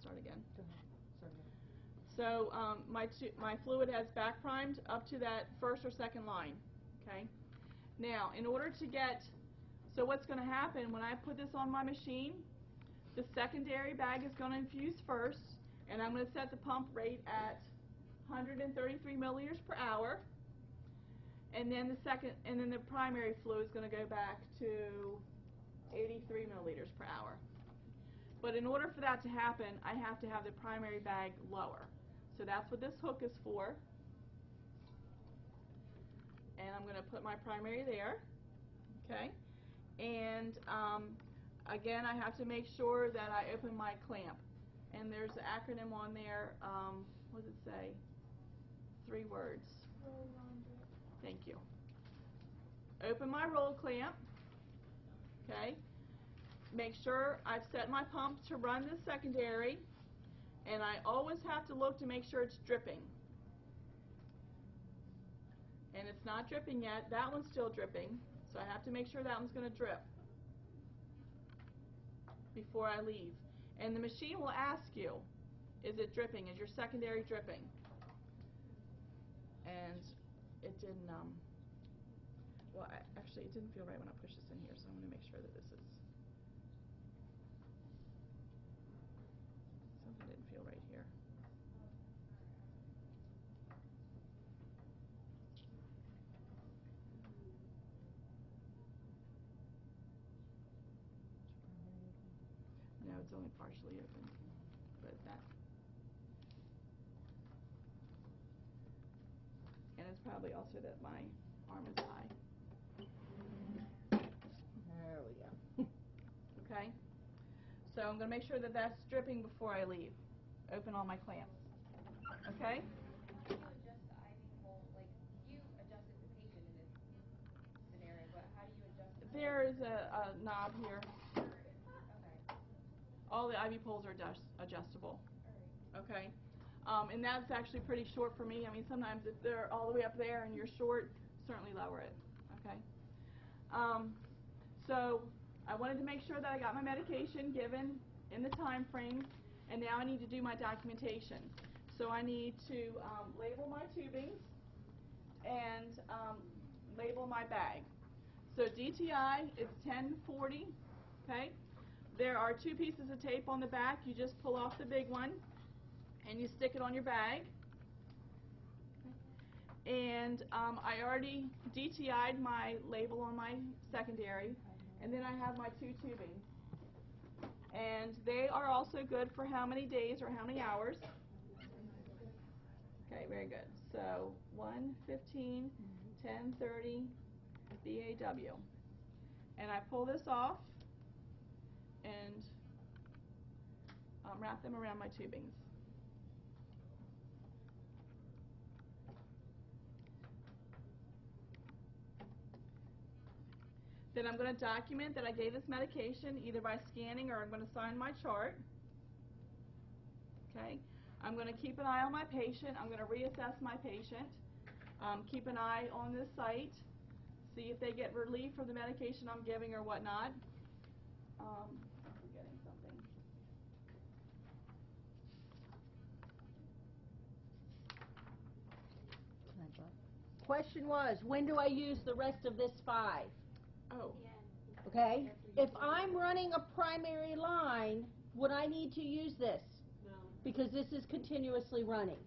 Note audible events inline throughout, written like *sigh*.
start again. Go ahead. Sorry. So um, my, my fluid has back primed up to that first or second line, okay? Now, in order to get, so what's going to happen when I put this on my machine, the secondary bag is going to infuse first, and I'm going to set the pump rate at 133 milliliters per hour, and then the second, and then the primary fluid is going to go back to 83 milliliters per hour. But in order for that to happen, I have to have the primary bag lower. So that's what this hook is for. And I'm going to put my primary there. Okay? And um, again, I have to make sure that I open my clamp. And there's an acronym on there. Um, what does it say? Three words. Thank you. Open my roll clamp. Okay? Make sure I've set my pump to run the secondary and I always have to look to make sure it's dripping. And it's not dripping yet. That one's still dripping. So I have to make sure that one's going to drip before I leave. And the machine will ask you, is it dripping? Is your secondary dripping? And it didn't, um, well, I, actually, it didn't feel right when I pushed this in here, so I'm going to make sure that this is Something didn't feel right here. No, it's only partially open, but that. And it's probably also that my arm is high, There we go. okay? So I'm going to make sure that that's dripping before I leave. Open all my clamps. Okay? How do you adjust the IV pole, like, you adjusted the patient in this scenario, but how do you adjust? the- There is a, a knob here. All the IV poles are adjust- adjustable. Okay? Um, and that's actually pretty short for me. I mean, sometimes if they're all the way up there and you're short, certainly lower it. Okay? Um, so I wanted to make sure that I got my medication given in the time frame, and now I need to do my documentation. So I need to um, label my tubings and um, label my bag. So DTI is 1040, okay? There are two pieces of tape on the back. You just pull off the big one and you stick it on your bag. And um, I already DTI'd my label on my secondary, and then I have my two tubings. And they are also good for how many days or how many hours. Okay, very good. So 115, 1030, BAW. And I pull this off and um, wrap them around my tubings. Then I'm going to document that I gave this medication either by scanning or I'm going to sign my chart. Okay. I'm going to keep an eye on my patient. I'm going to reassess my patient. Um, keep an eye on this site. See if they get relief from the medication I'm giving or whatnot. Um, I'm forgetting something. Can I drop? Question was, when do I use the rest of this five? Oh, Okay? If I'm running a primary line, would I need to use this? No. Because this is continuously running,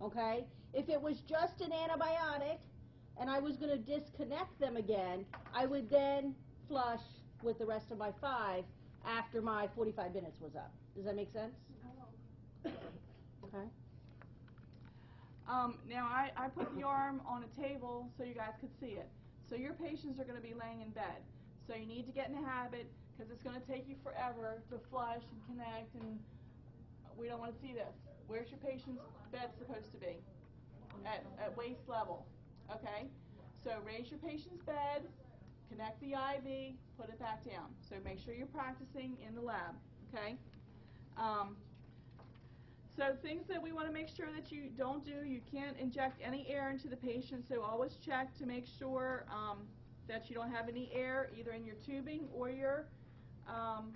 okay? If it was just an antibiotic and I was gonna disconnect them again, I would then flush with the rest of my five after my forty-five minutes was up. Does that make sense? *coughs* Okay? Um, now I, I put the arm on a table so you guys could see it. So your patients are going to be laying in bed. So you need to get in the habit because it's going to take you forever to flush and connect and we don't want to see this. Where's your patient's bed supposed to be? At, at waist level. Okay? So raise your patient's bed, connect the IV, put it back down. So make sure you're practicing in the lab. Okay? Um, so things that we want to make sure that you don't do, you can't inject any air into the patient, so always check to make sure um, that you don't have any air either in your tubing or your um,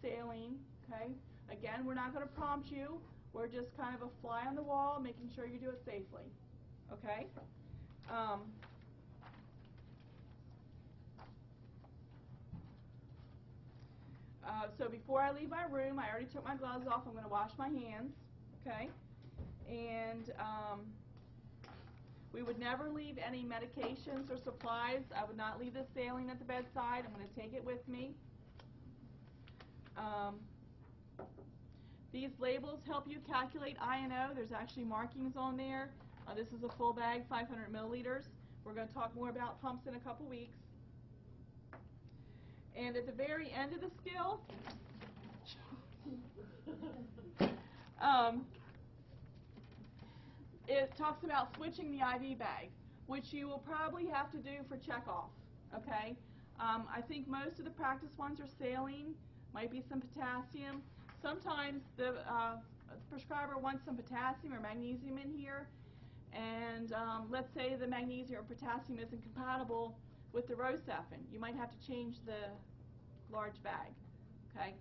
saline, okay? Again, we're not going to prompt you. We're just kind of a fly on the wall, making sure you do it safely. Okay? Um, uh, so before I leave my room, I already took my gloves off. I'm going to wash my hands. Okay? And um, we would never leave any medications or supplies. I would not leave this saline at the bedside. I'm going to take it with me. Um, these labels help you calculate I&O. There's actually markings on there. Uh, this is a full bag, 500 milliliters. We're going to talk more about pumps in a couple weeks. And at the very end of the skill, um, it talks about switching the IV bag, which you will probably have to do for checkoff. Okay? Um, I think most of the practice ones are saline, might be some potassium. Sometimes the uh, prescriber wants some potassium or magnesium in here, and um, let's say the magnesium or potassium isn't compatible with the Rocephin. You might have to change the large bag. Okay?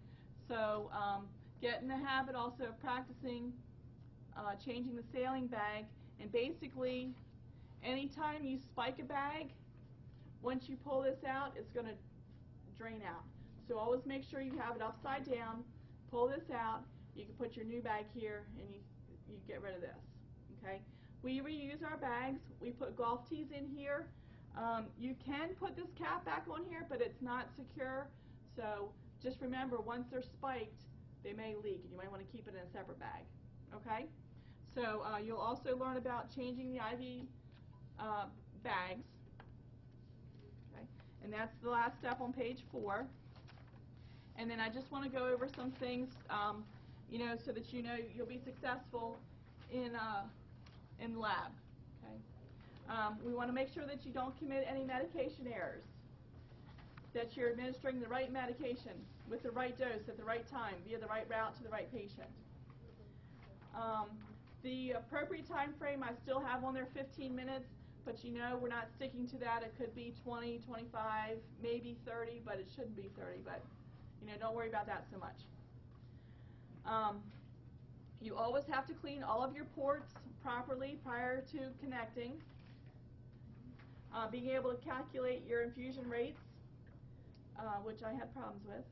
So um, get in the habit also of practicing uh, changing the saline bag, and basically, anytime you spike a bag, once you pull this out, it's going to drain out. So always make sure you have it upside down, pull this out, you can put your new bag here, and you, you get rid of this. Okay? We reuse our bags. We put golf tees in here. Um, you can put this cap back on here, but it's not secure. So just remember, once they're spiked, they may leak, and you might want to keep it in a separate bag. Okay? So uh, you'll also learn about changing the IV uh, bags. Okay? And that's the last step on page four. And then I just want to go over some things, um, you know, so that you know you'll be successful in uh, in lab. Um, we want to make sure that you don't commit any medication errors. That you're administering the right medication with the right dose at the right time via the right route to the right patient. Um, the appropriate time frame I still have on there 15 minutes, but you know we're not sticking to that. It could be 20, 25, maybe 30, but it shouldn't be 30. But you know, don't worry about that so much. Um, you always have to clean all of your ports properly prior to connecting. Uh, being able to calculate your infusion rates, uh, which I had problems with.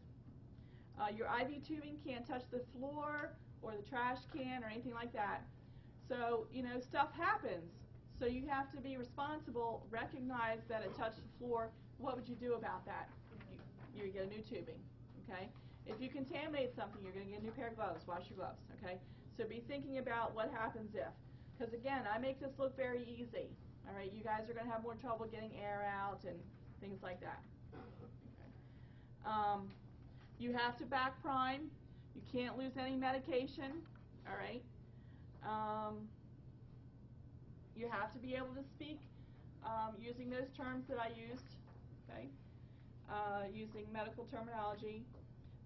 Uh, your IV tubing can't touch the floor or the trash can or anything like that. So, you know, stuff happens. So you have to be responsible, recognize that it touched the floor. What would you do about that? You, you get a new tubing, okay? If you contaminate something, you're going to get a new pair of gloves. Wash your gloves, okay? So be thinking about what happens if. Because again, I make this look very easy. All right, you guys are going to have more trouble getting air out and things like that. Okay. Um, you have to back prime. You can't lose any medication. All right. Um, you have to be able to speak um, using those terms that I used. Okay. Uh, using medical terminology.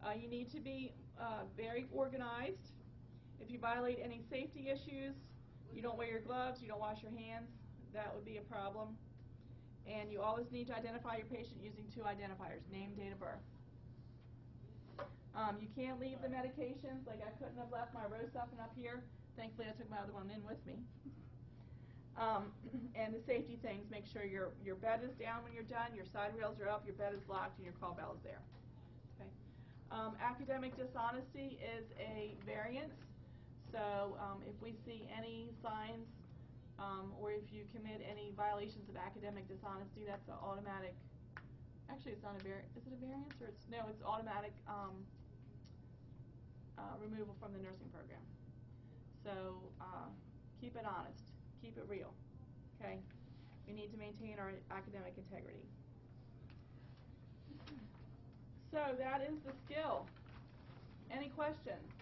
Uh, you need to be uh, very organized. If you violate any safety issues, you don't wear your gloves, you don't wash your hands, that would be a problem. And you always need to identify your patient using two identifiers, name, date of birth. Um, you can't leave the medications, like I couldn't have left my Rocephin up here. Thankfully, I took my other one in with me. *laughs* Um, *clears throat* and the safety things, make sure your, your bed is down when you're done, your side rails are up, your bed is locked, and your call bell is there. Okay. Um, academic dishonesty is a variance. So um, if we see any signs um, or if you commit any violations of academic dishonesty, that's an automatic. Actually, it's not a variance. Is it a variance or it's no? It's automatic um, uh, removal from the nursing program. So uh, keep it honest, keep it real. Okay, we need to maintain our academic integrity. So that is the skill. Any questions?